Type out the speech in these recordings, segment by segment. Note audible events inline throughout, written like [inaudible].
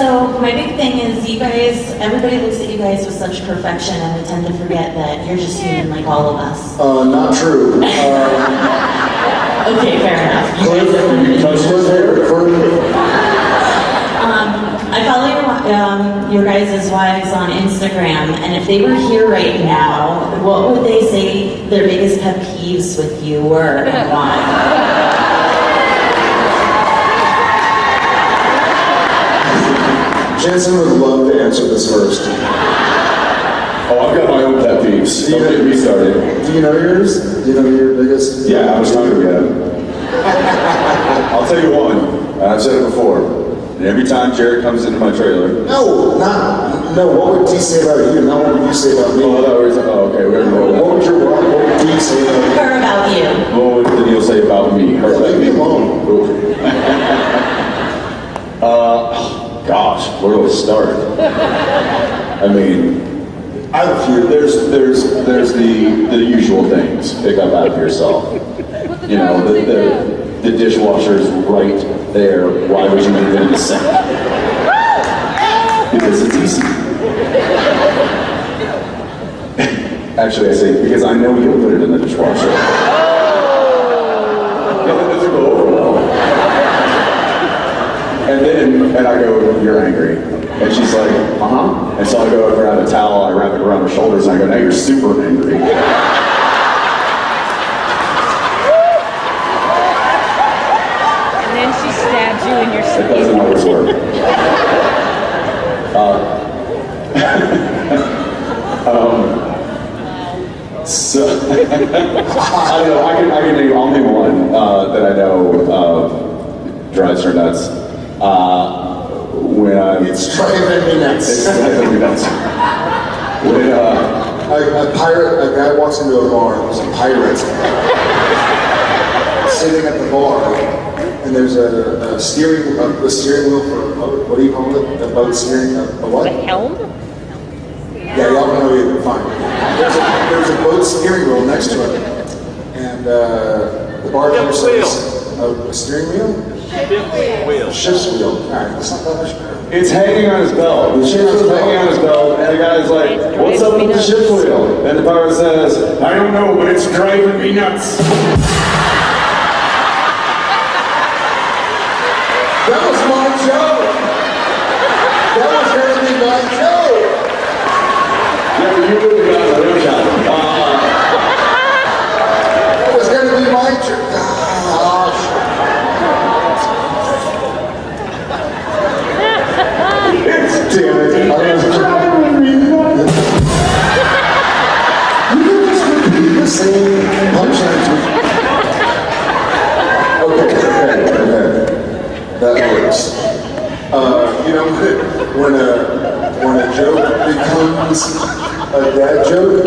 So my big thing is you guys, everybody looks at you guys with such perfection and we tend to forget that you're just human like all of us. Uh, not true. Uh, [laughs] Okay, fair enough. Cliff, guys are you limited. touched my hair. Cliff. I follow your, um, your guys' wives on Instagram, and if they were here right now, what would they say their biggest pet peeves with you were and why? Jensen would love to answer this first. Oh, I've got my own pet peeves. Do you, Don't get me started. do you know yours? Do you know your biggest? Yeah, I was hungry again. I'll tell you one, I've said it before. And every time Jared comes into my trailer, No, not. No, what would he say about you? Not what would you say about me? oh, I thought we were talking- oh, okay, we're gonna What would your what would Dee say about me? Her about you. What would Danneel say about me? Her Yeah, leave me alone. uh, gosh, where do I start? I mean, I have a few. there's there's there's the the usual things. Pick up after yourself. You know, the the, the dishwasher's right there. Why would you leave it in the sink? [laughs] Because it's easy. [laughs] Actually, I say because I know you'll put it in the dishwasher. Yeah, that doesn't go over well. And and I go, you're angry. And she's like, uh-huh. And so I go grab a towel, I wrap it around her shoulders, and I go, now you're super angry. And then she stabs you in your It sleep. doesn't always work. Uh, [laughs] um, so, [laughs] I don't know, I can, I can name, I'll name one uh, that I know uh, drives her nuts. Uh, when I'm, It's driving me it's nuts. driving me nuts. When, uh, A, a pirate, a guy walks into a bar, there's a pirate sitting at the bar, and there's a, a steering, a, a steering wheel for a boat. What do you call it? A boat steering, a, a what? The helm? Yeah, y'all know you. Fine. There's a, there's a boat steering wheel next to it, and uh, the bartender says, a, a steering wheel? Wheel. Ship's wheel. Much better. It's hanging on his belt. The ship is hanging on his belt, and the guy's like, "What's up with the ship wheel?" And the pirate says, "I don't know, but it's driving me nuts." That was my joke. That was be my joke. Yeah, Uh, you know, when a when a joke becomes a dad joke,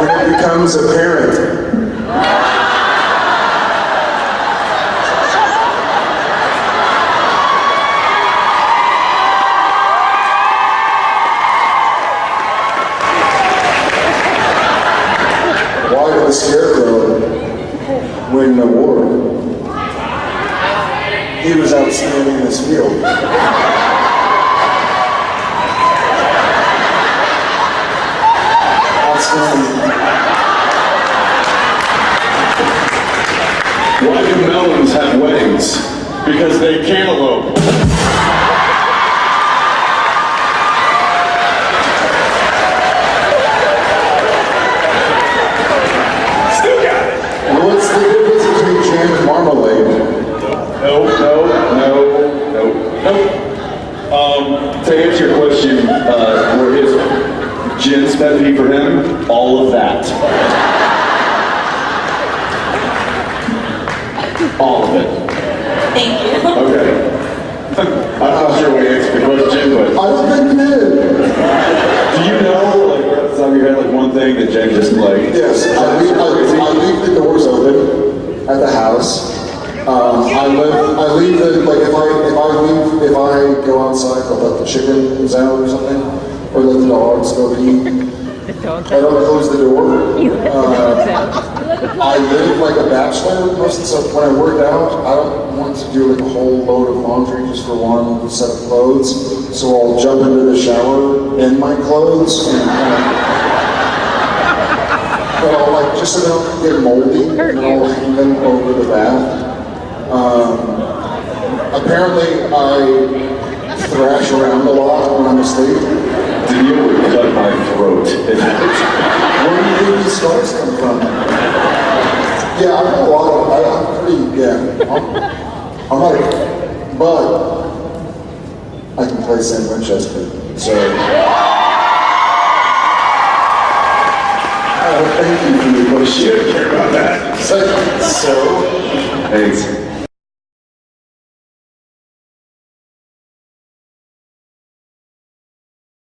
when it becomes apparent. Why did the scarecrow win an award? He was outstanding in his field. Outstanding. Why do melons have weddings? Because they cantaloupe. Still got it. And what's the difference between jam and marmalade? No, no, no, no, no. Um, to answer your question, uh, where his gin's pet peeve for him, all of that. All of it. Thank you. Okay. [laughs] I'm not sure we answered the question, but I don't think you did. do you know, like, right off the top of your head, like one thing that Gen just like? Yes, I leave, I, I leave the doors open at the house. Um, I live, I leave the, like, if I, if I leave, if I go outside, I'll let the chickens out or something, or let the dogs go pee. The dog I don't close the door. [laughs] You let the Uh, dogs out. I live like a bachelor most of the stuff. When I work out, I don't want to do like a whole load of laundry just for one set of clothes. So I'll jump into the shower in my clothes and kind but I'll like just they don't get moldy, and I'll hang them over the bath. Um, apparently, I thrash around a lot when I'm asleep. Danneel would cut my throat. Where do you think these scars come from? Yeah, I'm a lot of, I, I'm pretty, yeah, I'm, I'm not, a, but I can play Sam Winchester, so. Uh, thank you for your question. Shit, care about that. So, so Thanks.